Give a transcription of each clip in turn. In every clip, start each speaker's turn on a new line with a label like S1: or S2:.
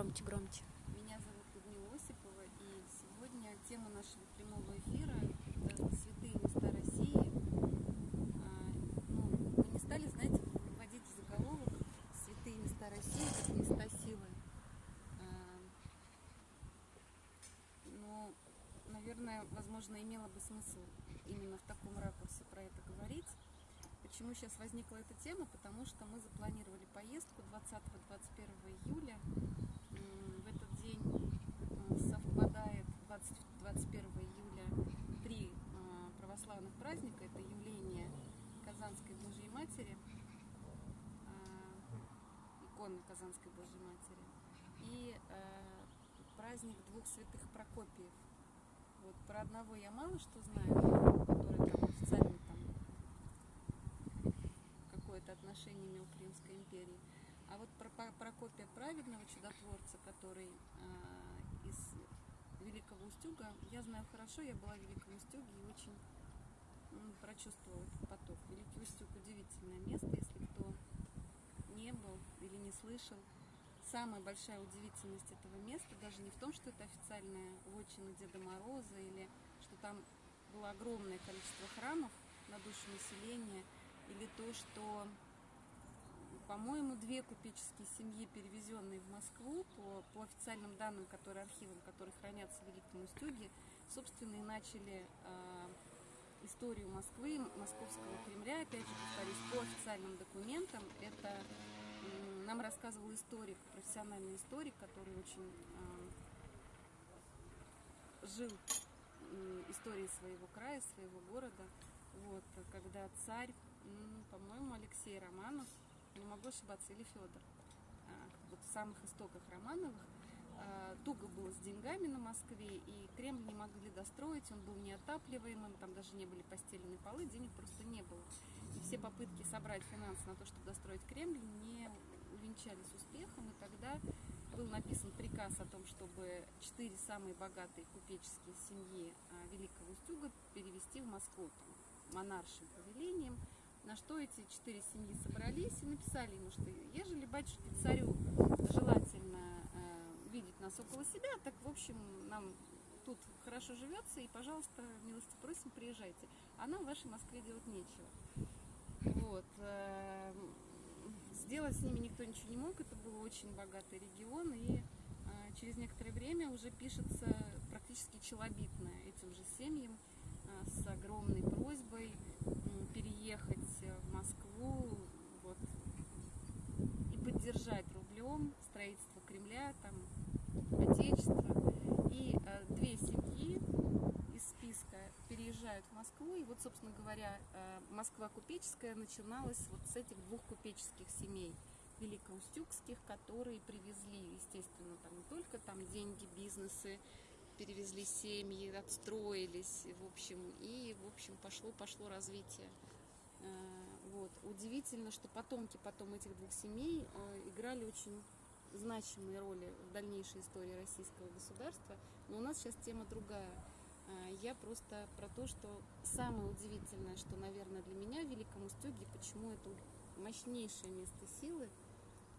S1: Громче, громче.
S2: меня зовут Людмила Осипова, и сегодня тема нашего прямого эфира – это святые места России. А, ну, мы не стали, знаете, вводить заголовок «Святые места России» как места силы. А, но, наверное, возможно, имело бы смысл именно в таком ракурсе про это говорить. Почему сейчас возникла эта тема? Потому что мы запланировали поездку 20-21 июля. М, В этот день м, совпадает 20 21 июля три а, православных праздника. Это явление Казанской Божьей Матери, а, иконы Казанской Божьей Матери, и а, праздник двух святых Прокопиев. Вот про одного я мало что знаю, который там официально там какое-то отношение имел к Римской империи. А вот про Прокопия Праведного, чудотворца, который а, из Великого Устюга, я знаю хорошо, я была в Великом Устюге и очень м, прочувствовала этот поток. Великий Устюг удивительное место, если кто не был или не слышал. Самая большая удивительность этого места даже не в том, что это официальная вотчина Деда Мороза или что там было огромное количество храмов на душу населения, или то, что, по-моему, две купеческие семьи, перевезенные в Москву по, по официальным данным, которые архивам, которые хранятся в Великом Устюге, собственно, и начали э, историю Москвы, Московского Кремля, опять же повторюсь, по официальным документам. Это нам рассказывал историк, профессиональный историк, который очень э, жил историей своего края, своего города. Вот, когда царь, по-моему, Алексей Романов, не могу ошибаться, или Федор, а, вот в самых истоках Романовых, а, туго было с деньгами на Москве, и Кремль не могли достроить, он был неотапливаемым, там даже не были постелены полы, денег просто не было. И все попытки собрать финансы на то, чтобы достроить Кремль, не увенчались успехом, и тогда был написан приказ о том, чтобы четыре самые богатые купеческие семьи а, Великого Устюга перевести в Москву там, монаршим повелением, на что эти четыре семьи собрались и написали ему, что ежели батюшке царю желательно э, видеть нас около себя, так в общем нам тут хорошо живется, и, пожалуйста, милости просим, приезжайте. А нам в вашей Москве делать нечего. Вот. Сделать с ними никто ничего не мог, это был очень богатый регион, и э, через некоторое время уже пишется практически челобитное этим же семьям э, с огромной просьбой м, переехать в Москву вот, и поддержать рублем строительство Кремля, там, Отечества. И э, две семьи из списка переезжают в Москву. И вот, собственно говоря, э, Москва купеческая начиналась вот с этих двух купеческих семей великоустюгских, которые привезли, естественно, там не только там деньги, бизнесы, перевезли семьи, отстроились, в общем, и, в общем, пошло-пошло развитие. Э, Вот. Удивительно, что потомки потом этих двух семей э, играли очень значимые роли в дальнейшей истории российского государства. Но у нас сейчас тема другая. А, Я просто про то, что самое удивительное, что, наверное, для меня в Великом Устюге, почему это мощнейшее место силы,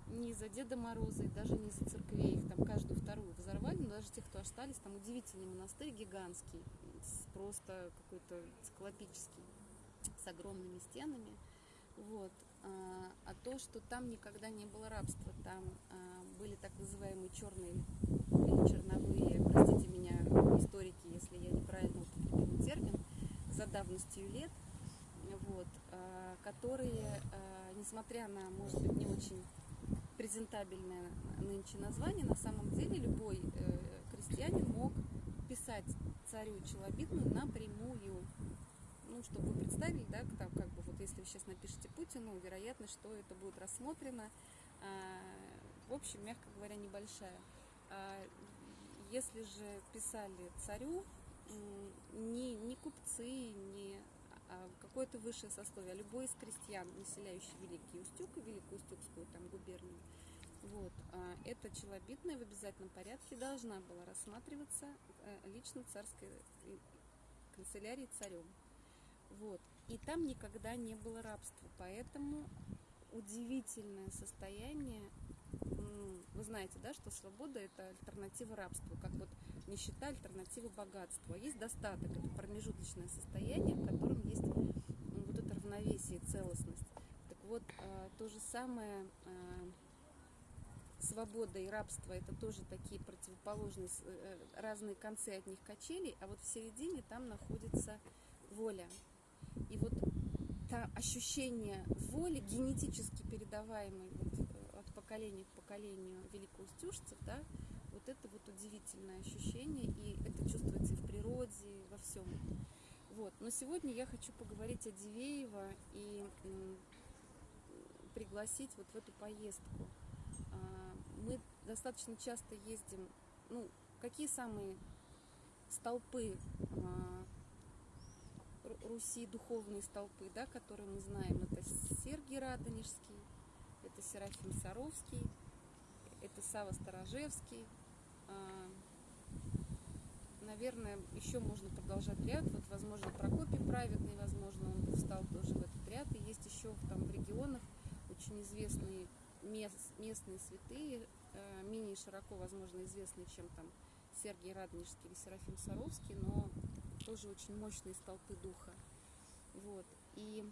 S2: не за Деда Мороза и даже не за церквей, их там каждую вторую взорвали, но даже те, кто остались, там удивительный монастырь гигантский, просто какой-то циклопический, с огромными стенами. Вот. А, а то, что там никогда не было рабства, там а, были так называемые черные или черновые, простите меня, историки, если я неправильно употребила термин, за давностью лет, вот, а, которые, несмотря на, может быть, не очень презентабельное нынче название, на самом деле любой э, крестьянин мог писать царю челобитную напрямую. Ну, чтобы вы представили, да, там, как бы, вот если вы сейчас напишете Путину, вероятность, что это будет рассмотрено, а, в общем, мягко говоря, небольшая. А если же писали царю, не, не купцы, не а какое-то высшее сословие, а любой из крестьян, населяющий Великий Устюг и Великоустюгскую там губернию, вот, эта челобитная в обязательном порядке должна была рассматриваться э, лично царской э, канцелярией царем. Вот. И там никогда не было рабства, поэтому удивительное состояние. Вы знаете, да, что свобода – это альтернатива рабству, как вот нищета – альтернатива богатству. А есть достаток – это промежуточное состояние, в котором есть вот это равновесие, целостность. Так вот, а, то же самое а, свобода и рабство это тоже такие противоположные э, разные концы от них качелей, а вот в середине там находится воля. И вот это ощущение воли, генетически передаваемой вот, э, от поколения к поколению великоустюжцев, да, вот это вот удивительное ощущение, и это чувствуется и в природе, и во всем. Вот. Но сегодня я хочу поговорить о Дивеево и пригласить вот в эту поездку. А, мы достаточно часто ездим, ну, какие самые столпы а, Руси, духовные столпы, да, которые мы знаем, это Сергий Радонежский, это Серафим Саровский, это Сава Сторожевский. А, наверное, еще можно продолжать ряд. Вот, возможно, Прокопий Праведный, возможно, он встал тоже в этот ряд. И есть еще там в регионах очень известные мест, местные святые, э, менее широко, возможно, известные, чем там Сергий Радонежский или Серафим Саровский, но тоже очень мощные столпы духа. Вот. И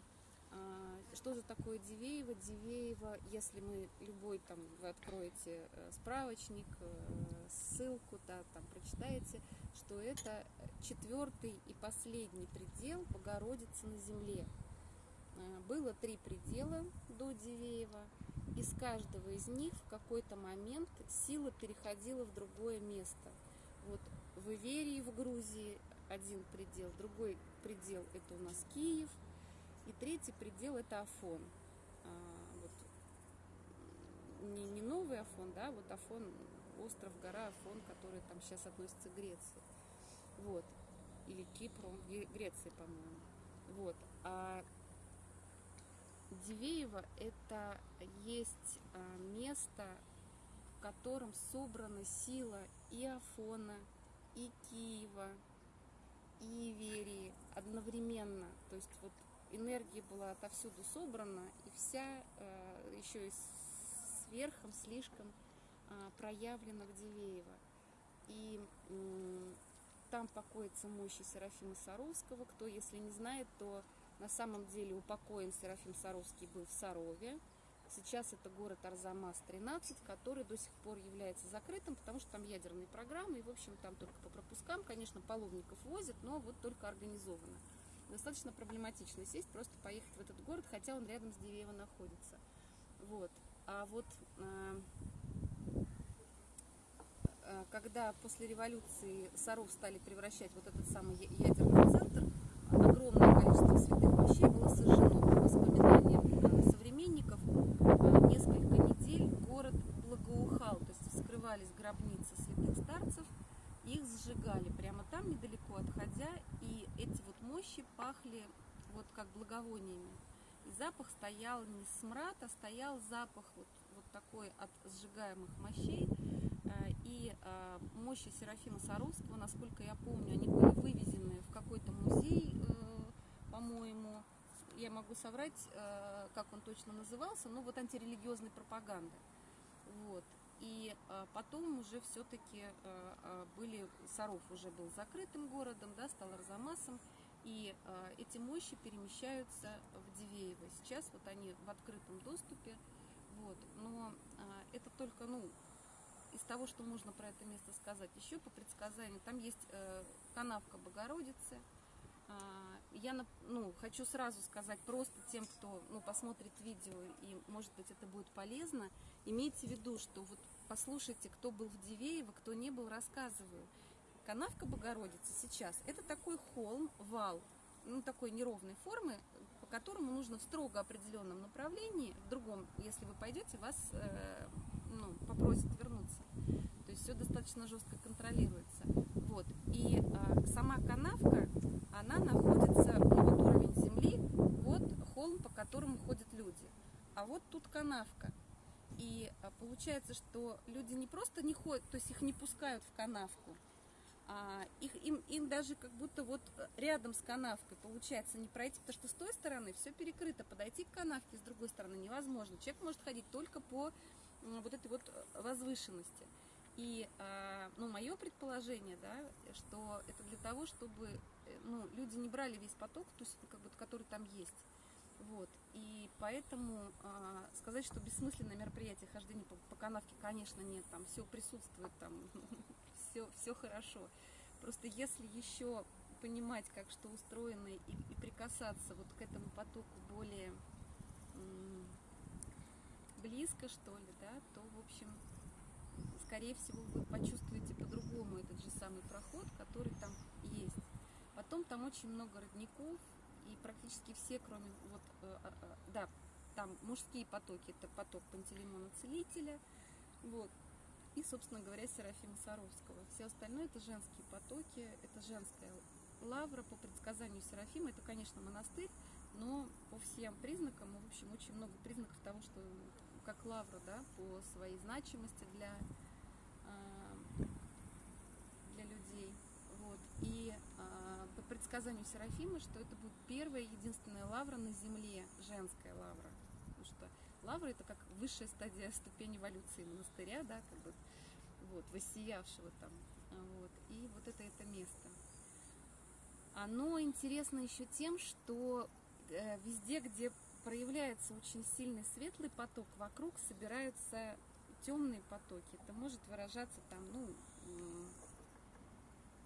S2: а, что же такое Дивеево? Дивеево, если мы любой там, вы откроете э, справочник, э, ссылку, да, там прочитаете, что это четвертый и последний предел Богородицы на земле. А, было три предела до Дивеева, из каждого из них в какой-то момент сила переходила в другое место. Вот в Иверии, в Грузии один предел, другой предел это у нас Киев, и третий предел это Афон. А, вот, не, не новый Афон, да, вот Афон, остров, гора Афон, который там сейчас относится к Греции. Вот. Или Кипру, Греции, по-моему. Вот. А Дивеево это есть а, место, в котором собрана сила и Афона, и Киева, и Иверии одновременно. То есть вот энергия была отовсюду собрана, и вся э, еще и сверхом, слишком э, проявлена в Дивеево. И там покоится мощи Серафима Саровского. Кто, если не знает, то на самом деле упокоен Серафим Саровский был в Сарове. Сейчас это город Арзамас-13, который до сих пор является закрытым, потому что там ядерные программы, и, в общем, там только по пропускам, конечно, паломников возят, но вот только организованно. Достаточно проблематично сесть, просто поехать в этот город, хотя он рядом с Дивеево находится. Вот. А вот э, э, когда после революции Саров стали превращать вот этот самый ядерный центр, огромное количество святых мощей было сожжено по воспоминаниям э, современников несколько недель город благоухал, то есть вскрывались гробницы святых старцев, их сжигали прямо там, недалеко отходя, и эти вот мощи пахли вот как благовониями. И запах стоял не смрад, а стоял запах вот, вот такой от сжигаемых мощей. Э, и э, мощи Серафима Саровского, насколько я помню, они были вывезены в какой-то музей, э, по-моему, я могу соврать, э, как он точно назывался, но вот антирелигиозной пропаганды. Вот. И э, потом уже все-таки э, были, Саров уже был закрытым городом, да, стал Арзамасом, и эти мощи перемещаются в Дивеево. Сейчас вот они в открытом доступе, вот. но это только, ну, из того, что можно про это место сказать. Еще по предсказанию, там есть канавка Богородицы, я ну, хочу сразу сказать просто тем, кто ну, посмотрит видео, и может быть это будет полезно, имейте в виду, что вот послушайте, кто был в Дивеево, кто не был, рассказываю. Канавка Богородицы сейчас это такой холм, вал, ну, такой неровной формы, по которому нужно в строго определенном направлении, в другом, если вы пойдете, вас э, ну, попросят вернуться. То есть все достаточно жестко контролируется. Вот. И э, сама канавка, она находится, вот уровень земли, вот холм, по которому ходят люди. А вот тут канавка. И а, получается, что люди не просто не ходят, то есть их не пускают в канавку, а, их, им, им даже как будто вот рядом с канавкой получается не пройти, потому что с той стороны все перекрыто, подойти к канавке с другой стороны невозможно. Человек может ходить только по вот этой вот возвышенности. И, а, ну, мое предположение, да, что это для того, чтобы, э, ну, люди не брали весь поток, то есть, как бы, который там есть. Вот. И поэтому а, сказать, что бессмысленное мероприятие хождение по, по канавке, конечно, нет, там все присутствует, там все, все хорошо. Просто если еще понимать, как что устроено, и, и прикасаться вот к этому потоку более близко, что ли, да, то, в общем, скорее всего, вы почувствуете по-другому этот же самый проход, который там есть. Потом там очень много родников, и практически все, кроме вот, э, э, э, да, там мужские потоки, это поток Пантелеймона Целителя, вот, и, собственно говоря, Серафима Саровского. Все остальное это женские потоки, это женская лавра по предсказанию Серафима, это, конечно, монастырь, но по всем признакам, в общем, очень много признаков того, что как лавра, да, по своей значимости для, для людей. Вот. И по предсказанию Серафима, что это будет первая единственная лавра на Земле, женская лавра. Потому что лавра это как высшая стадия ступень эволюции монастыря, да, как бы вот, воссиявшего там. Вот. И вот это это место. Оно интересно еще тем, что э, везде, где проявляется очень сильный светлый поток, вокруг собираются темные потоки. Это может выражаться там, ну,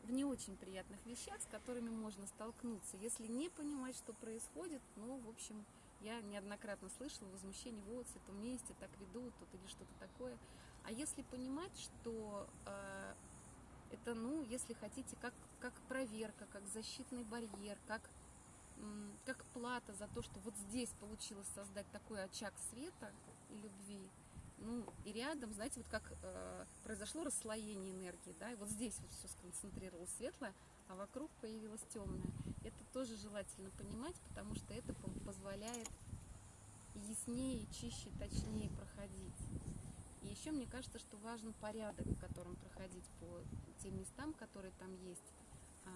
S2: в не очень приятных вещах, с которыми можно столкнуться. Если не понимать, что происходит, ну, в общем, я неоднократно слышала возмущение, вот, в этом месте так ведут, тут или что-то такое. А если понимать, что э, это, ну, если хотите, как, как проверка, как защитный барьер, как, как плата за то, что вот здесь получилось создать такой очаг света и любви, ну, и рядом, знаете, вот как э, произошло расслоение энергии, да, и вот здесь вот все сконцентрировалось светлое, а вокруг появилось темное. Это тоже желательно понимать, потому что это позволяет яснее, чище, точнее проходить. И еще мне кажется, что важен порядок, в котором проходить по тем местам, которые там есть. А,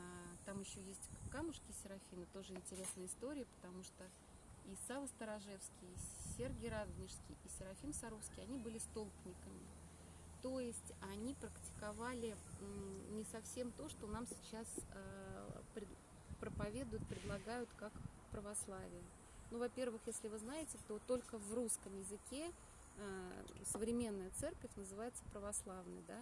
S2: там еще есть камушки Серафина, тоже интересная история, потому что и Сава Сторожевский, и Сергий Радонежский, и Серафим Саровский, они были столпниками. То есть они практиковали не совсем то, что нам сейчас э, проповедуют, предлагают как православие. Ну, во-первых, если вы знаете, то только в русском языке э, современная церковь называется православной, да.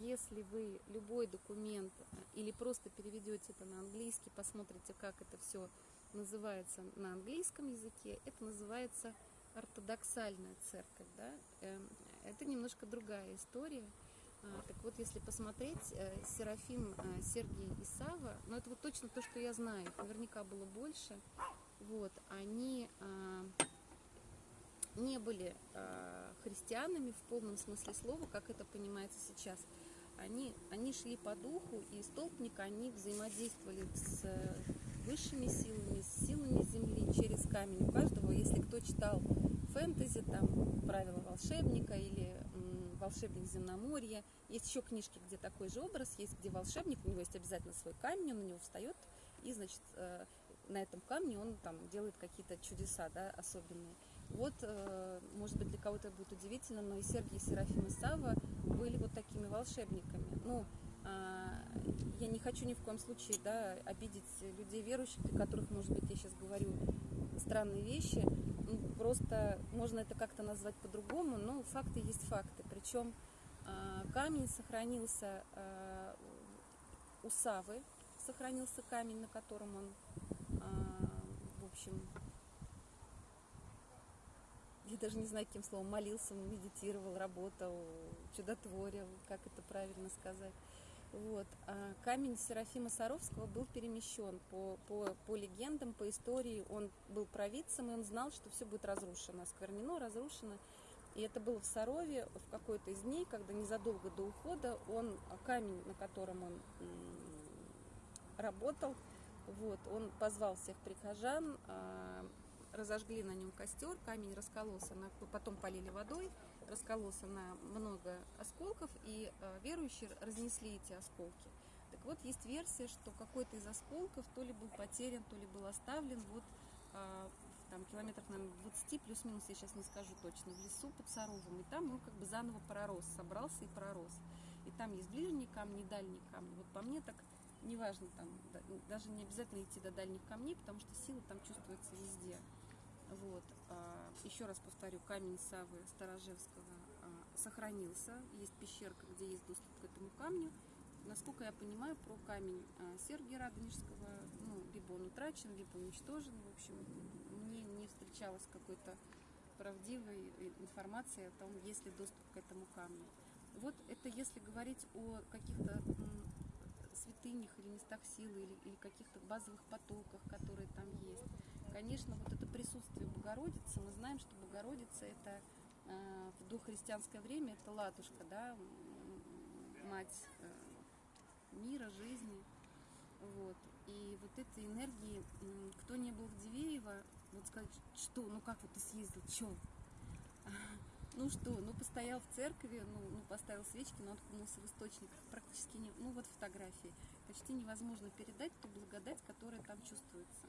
S2: Если вы любой документ э, или просто переведете это на английский, посмотрите, как это все называется на английском языке, это называется ортодоксальная церковь. Да? Эм, это немножко другая история. А, так вот, если посмотреть, э, Серафим, э, Сергий и Сава, ну это вот точно то, что я знаю, наверняка было больше, вот, они а, не были а, христианами в полном смысле слова, как это понимается сейчас. Они, они шли по духу, и столпник они взаимодействовали с высшими силами, с силами Земли через камень. У каждого, если кто читал фэнтези, там правила волшебника или волшебник земноморья, есть еще книжки, где такой же образ есть, где волшебник, у него есть обязательно свой камень, он на него встает, и, значит, э, на этом камне он там делает какие-то чудеса, да, особенные. Вот, э, может быть, для кого-то будет удивительно, но и Сергий, и Серафим Сава были вот такими волшебниками. Ну, я не хочу ни в коем случае да, обидеть людей верующих, для которых, может быть, я сейчас говорю странные вещи. Ну, просто можно это как-то назвать по-другому, но факты есть факты. Причем а, камень сохранился а, у Савы, сохранился камень, на котором он, в общем, я даже не знаю, каким словом, молился, медитировал, работал, чудотворил, как это правильно сказать. Вот. А камень Серафима Саровского был перемещен по, по, по легендам, по истории. Он был провидцем, и он знал, что все будет разрушено, осквернено, разрушено. И это было в Сарове в какой-то из дней, когда незадолго до ухода он, камень, на котором он работал, вот, он позвал всех прихожан, а, разожгли на нем костер, камень раскололся, потом полили водой, раскололся на много осколков, и э, верующие разнесли эти осколки. Так вот есть версия, что какой-то из осколков то ли был потерян, то ли был оставлен вот а, там километров, наверное, 20 плюс-минус, я сейчас не скажу точно, в лесу под Саровым. И там он как бы заново пророс, собрался и пророс. И там есть ближние камни, дальние камни. Вот по мне так неважно там, даже не обязательно идти до дальних камней, потому что сила там чувствуется везде. Вот. А, еще раз повторю, камень Савы Старожевского а, сохранился. Есть пещерка, где есть доступ к этому камню. Насколько я понимаю, про камень а, Сергия Радонежского, ну, либо он утрачен, либо уничтожен. В общем, мне не встречалась какой-то правдивой информации о том, есть ли доступ к этому камню. Вот это если говорить о каких-то святынях или местах силы, или, или каких-то базовых потоках, которые там есть. Конечно, вот это Богородицы, мы знаем, что Богородица это э, в дохристианское время это ладушка, да, мать э, мира, жизни. Вот. И вот этой энергии, кто не был в Дивеево, вот сказать, что, ну как вот ты съездил, что? Ну что, ну постоял в церкви, ну, ну поставил свечки, но откунулся в источник. Практически не, ну вот фотографии. Почти невозможно передать ту благодать, которая там чувствуется.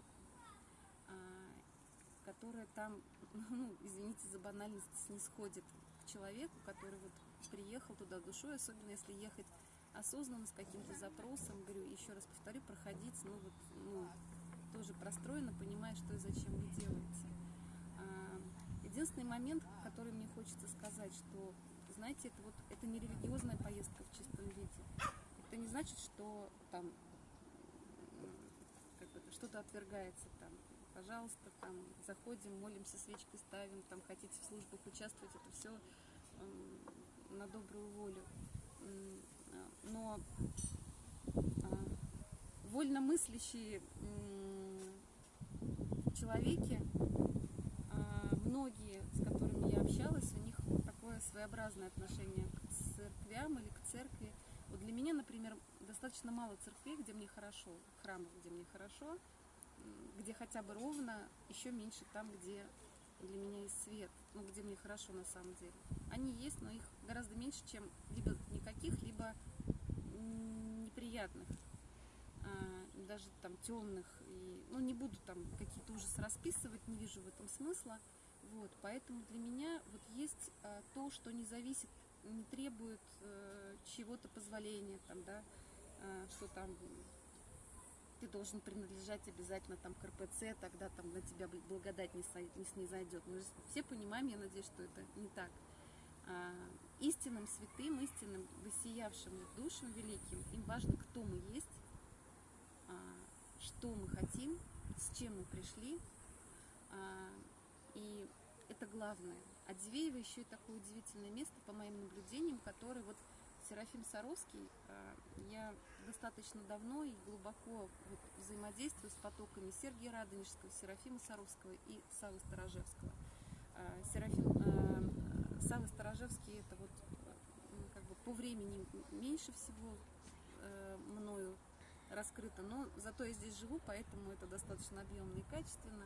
S2: А, которая там, ну, извините за банальность, снисходит к человеку, который вот приехал туда душой, особенно если ехать осознанно с каким-то запросом, говорю, еще раз повторю, проходить, ну вот, ну, тоже простроено, понимая, что и зачем вы делаете. Единственный момент, который мне хочется сказать, что, знаете, это вот это не религиозная поездка в чистом виде. Это не значит, что там что-то отвергается там. Пожалуйста, там заходим, молимся, свечки ставим, там хотите в службах участвовать, это все э, на добрую волю. Но э, вольно мыслящие э, человеки многие, с которыми я общалась, у них такое своеобразное отношение к церквям или к церкви. Вот для меня, например, достаточно мало церквей, где мне хорошо, храмов, где мне хорошо, где хотя бы ровно, еще меньше там, где для меня есть свет, ну, где мне хорошо на самом деле. Они есть, но их гораздо меньше, чем либо никаких, либо неприятных, а, даже там темных. И, ну, не буду там какие-то ужасы расписывать, не вижу в этом смысла. Вот, поэтому для меня вот есть а, то, что не зависит, не требует а, чего-то позволения, там, да, а, что там ты должен принадлежать обязательно там к РПЦ, тогда там на тебя благодать не, не снизойдет. Мы же все понимаем, я надеюсь, что это не так. А, истинным святым, истинным высиявшим душам великим, им важно, кто мы есть, а, что мы хотим, с чем мы пришли, а, и это главное. А Дивеево еще и такое удивительное место, по моим наблюдениям, который вот Серафим Саровский, а, я достаточно давно и глубоко вот взаимодействую с потоками Сергия Радонежского, Серафима Саровского и Савы Сторожевского. А, Серафим, а, Савы Сторожевский это вот как бы по времени меньше всего мною раскрыто, но зато я здесь живу, поэтому это достаточно объемно и качественно.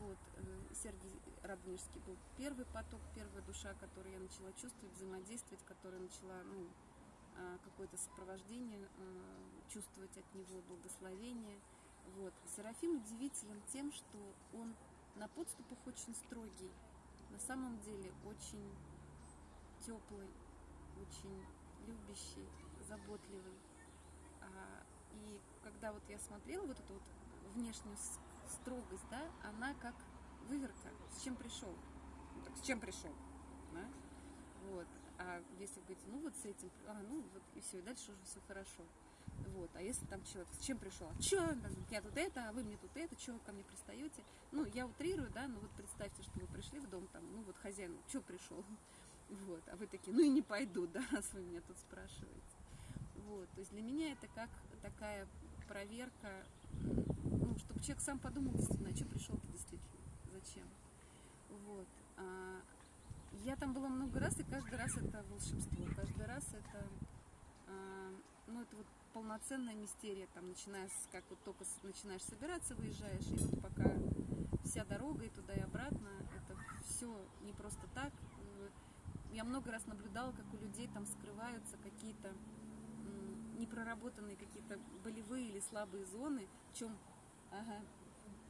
S2: Вот, э, Сергей Радонежский был первый поток, первая душа, которую я начала чувствовать, взаимодействовать, которая начала ну, какое-то сопровождение э, чувствовать от него, благословение. Вот. Серафим удивителен тем, что он на подступах очень строгий, на самом деле очень теплый, очень любящий, заботливый. А, и когда вот я смотрела вот эту вот внешнюю строгость, да, она как выверка, с чем пришел. С чем пришел, да? Вот. А если говорить, ну вот с этим, а, ну вот и все, и дальше уже все хорошо. Вот. А если там человек, с чем пришел? А что? Я тут это, а вы мне тут это, что вы ко мне пристаете? Ну, я утрирую, да, но вот представьте, что вы пришли в дом, там, ну вот хозяин, что пришел? Вот. А вы такие, ну и не пойду, да, раз вы меня тут спрашиваете. Вот. То есть для меня это как такая проверка ну, чтобы человек сам подумал действительно, а что пришел-то действительно, зачем. Вот. А, я там была много раз, и каждый раз это волшебство, каждый раз это, а, ну, это вот полноценная мистерия, там, начиная с, как вот только начинаешь собираться, выезжаешь, и вот пока вся дорога и туда и обратно, это все не просто так. Я много раз наблюдала, как у людей там скрываются какие-то не проработанные какие-то болевые или слабые зоны, в чем ага,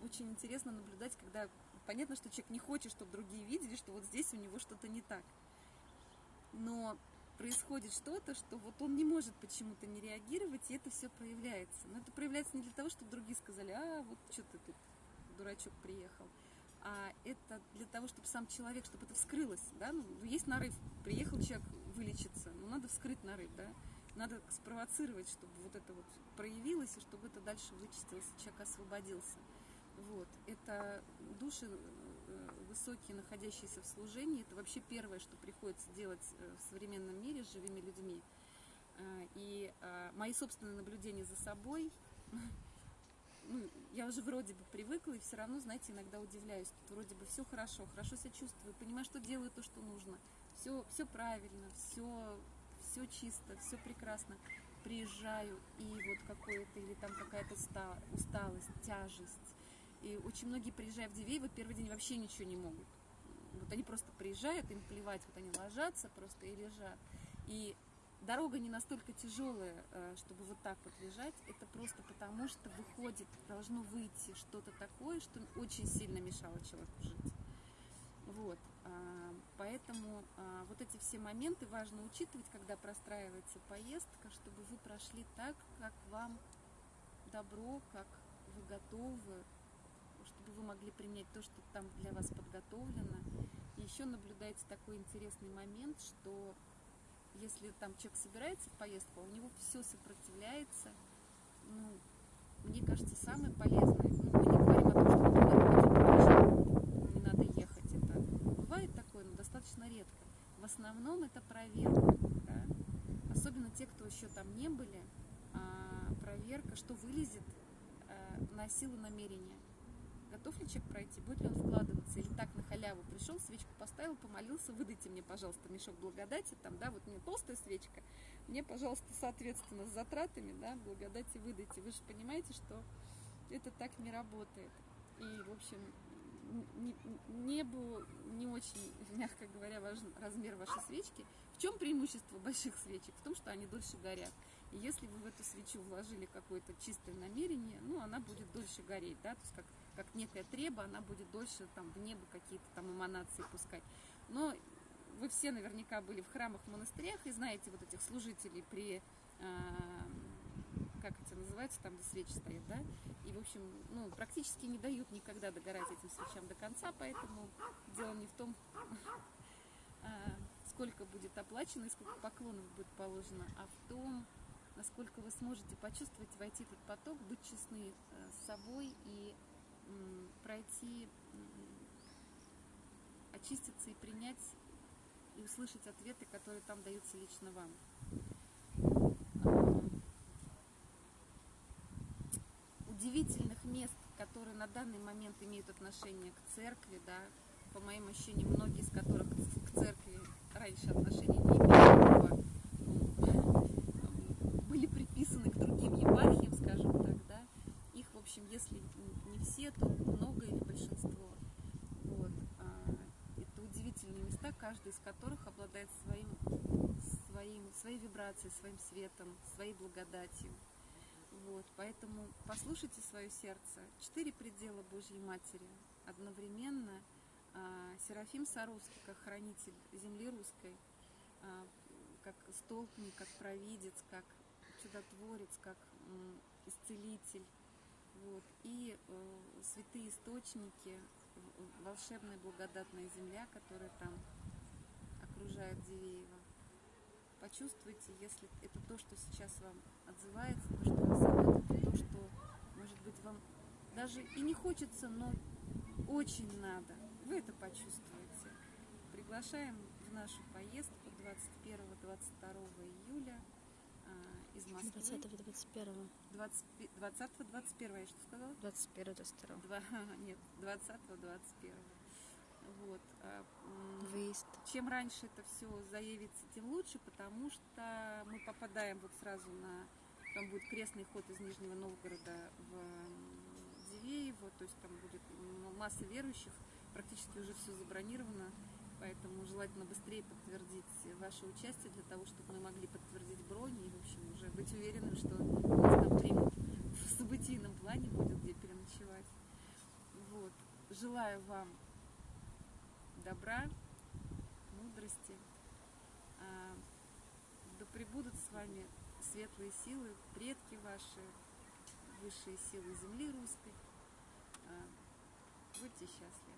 S2: очень интересно наблюдать, когда понятно, что человек не хочет, чтобы другие видели, что вот здесь у него что-то не так. Но происходит что-то, что вот он не может почему-то не реагировать, и это все проявляется. Но это проявляется не для того, чтобы другие сказали, а вот что ты тут, дурачок, приехал. А это для того, чтобы сам человек, чтобы это вскрылось, да, ну, есть нарыв, приехал человек вылечиться, но надо вскрыть нарыв, да, надо спровоцировать, чтобы вот это вот проявилось, и чтобы это дальше вычистилось, и человек освободился. Вот. Это души э, высокие, находящиеся в служении, это вообще первое, что приходится делать э, в современном мире с живыми людьми. Э, и мои собственные наблюдения за собой, ну, я уже вроде бы привыкла, и все равно, знаете, иногда удивляюсь. Тут вроде бы все хорошо, хорошо себя чувствую, понимаю, что делаю то, что нужно. Все, все правильно, все, все чисто, все прекрасно. Приезжаю, и вот какое-то, или там какая-то усталость, тяжесть, и очень многие, приезжая в Дивеево, первый день вообще ничего не могут. Вот они просто приезжают, им плевать, вот они ложатся просто и лежат. И дорога не настолько тяжелая, э, чтобы вот так вот лежать. Это просто потому, что выходит, должно выйти что-то такое, что очень сильно мешало человеку жить. Вот. А, поэтому а, вот эти все моменты важно учитывать, когда простраивается поездка, чтобы вы прошли так, как вам добро, как вы готовы, чтобы вы могли принять то, что там для вас подготовлено. И еще наблюдается такой интересный момент, что если там человек собирается в поездку, а у него все сопротивляется, ну, мне кажется, самое полезное, ну, мы не говорим о том, что например, не надо ехать, это бывает такое, но достаточно редко. В основном это проверка, да? особенно те, кто еще там не были, а, проверка, что вылезет а, на силу намерения готов ли человек пройти, будет ли он вкладываться, или так на халяву пришел, свечку поставил, помолился, выдайте мне, пожалуйста, мешок благодати, там, да, вот мне толстая свечка, мне, пожалуйста, соответственно, с затратами, да, благодати выдайте. Вы же понимаете, что это так не работает. И, в общем, небу не очень, мягко говоря, важен размер вашей свечки. В чем преимущество больших свечек? В том, что они дольше горят. И если вы в эту свечу вложили какое-то чистое намерение, ну, она будет дольше гореть, да, то есть как как некая треба, она будет дольше там в небо какие-то там эманации пускать. Но вы все наверняка были в храмах, в монастырях и знаете вот этих служителей при, э, как это называется, там где свечи стоят, да? И, в общем, ну, практически не дают никогда догорать этим свечам до конца, поэтому дело не в том, э, сколько будет оплачено и сколько поклонов будет положено, а в том, насколько вы сможете почувствовать, войти этот поток, быть честны э, с собой и пройти, очиститься и принять и услышать ответы, которые там даются лично вам. А, удивительных мест, которые на данный момент имеют отношение к церкви, да, по моим ощущениям, многие из которых к церкви раньше отношения не имели, были приписаны к другим епархиям, скажем так, да, их, в общем, если то много или большинство. Вот. А, это удивительные места, каждый из которых обладает своим, своим, своей вибрацией, своим светом, своей благодатью. Вот. Поэтому послушайте свое сердце. Четыре предела Божьей Матери. Одновременно а, Серафим Саровский, как хранитель земли русской, а, как столпник, как провидец, как чудотворец, как исцелитель, вот. И э, святые источники, волшебная благодатная земля, которая там окружает Дивеево. Почувствуйте, если это то, что сейчас вам отзывается, то, что вас зовет, то, что, может быть, вам даже и не хочется, но очень надо. Вы это почувствуете. Приглашаем в нашу поездку 21-22 июля из Москвы.
S1: 20-21.
S2: 20-21, я что сказала?
S1: 21-22.
S2: Нет, 20-21. Вот. А,
S1: Выезд.
S2: Чем раньше это все заявится, тем лучше, потому что мы попадаем вот сразу на... Там будет крестный ход из Нижнего Новгорода в Дивеево, то есть там будет масса верующих, практически уже все забронировано. Поэтому желательно быстрее подтвердить ваше участие для того, чтобы мы могли подтвердить бронь и, в общем, уже быть уверенным, что нас там примут в событийном плане, будет где переночевать. Вот. Желаю вам добра, мудрости. А, да пребудут с вами светлые силы, предки ваши, высшие силы земли русской. А, будьте счастливы.